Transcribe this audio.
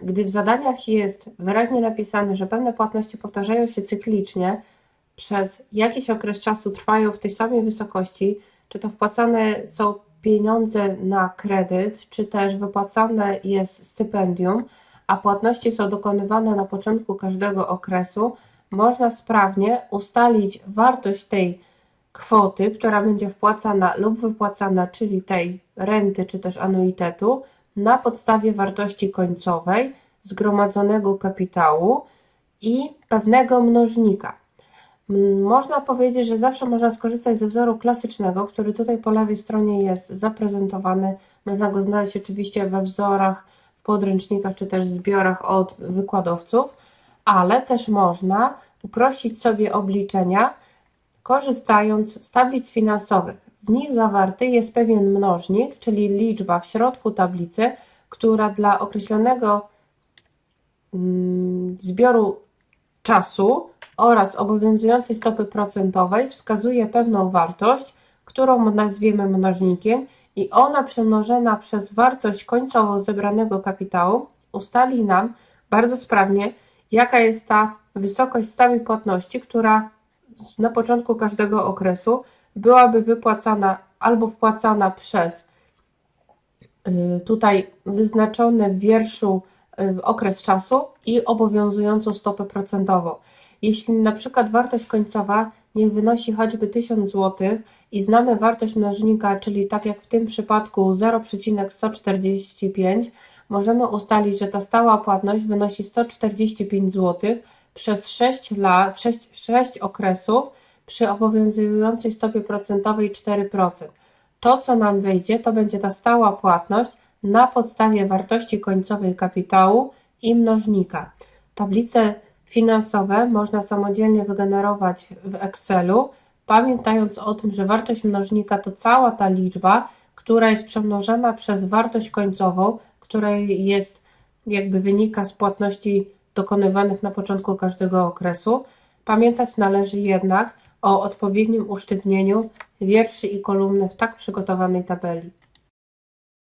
gdy w zadaniach jest wyraźnie napisane, że pewne płatności powtarzają się cyklicznie, przez jakiś okres czasu trwają w tej samej wysokości, czy to wpłacane są pieniądze na kredyt, czy też wypłacane jest stypendium, a płatności są dokonywane na początku każdego okresu, można sprawnie ustalić wartość tej kwoty, która będzie wpłacana lub wypłacana, czyli tej renty czy też anuitetu, na podstawie wartości końcowej zgromadzonego kapitału i pewnego mnożnika. Można powiedzieć, że zawsze można skorzystać ze wzoru klasycznego, który tutaj po lewej stronie jest zaprezentowany. Można go znaleźć oczywiście we wzorach, w podręcznikach czy też zbiorach od wykładowców, ale też można uprościć sobie obliczenia, korzystając z tablic finansowych. W nich zawarty jest pewien mnożnik, czyli liczba w środku tablicy, która dla określonego mm, zbioru czasu oraz obowiązującej stopy procentowej wskazuje pewną wartość, którą nazwiemy mnożnikiem i ona przemnożona przez wartość końcową zebranego kapitału ustali nam bardzo sprawnie, jaka jest ta wysokość stałej płatności, która na początku każdego okresu byłaby wypłacana albo wpłacana przez y, tutaj wyznaczony w wierszu y, okres czasu i obowiązującą stopę procentową. Jeśli na przykład wartość końcowa niech wynosi choćby 1000 zł i znamy wartość mnożnika, czyli tak jak w tym przypadku 0,145, możemy ustalić, że ta stała płatność wynosi 145 zł przez 6, lat, 6, 6 okresów przy obowiązującej stopie procentowej 4%. To, co nam wyjdzie, to będzie ta stała płatność na podstawie wartości końcowej kapitału i mnożnika. Tablice finansowe można samodzielnie wygenerować w Excelu, pamiętając o tym, że wartość mnożnika to cała ta liczba, która jest przemnożona przez wartość końcową, która jest jakby wynika z płatności dokonywanych na początku każdego okresu. Pamiętać należy jednak o odpowiednim usztywnieniu wierszy i kolumny w tak przygotowanej tabeli.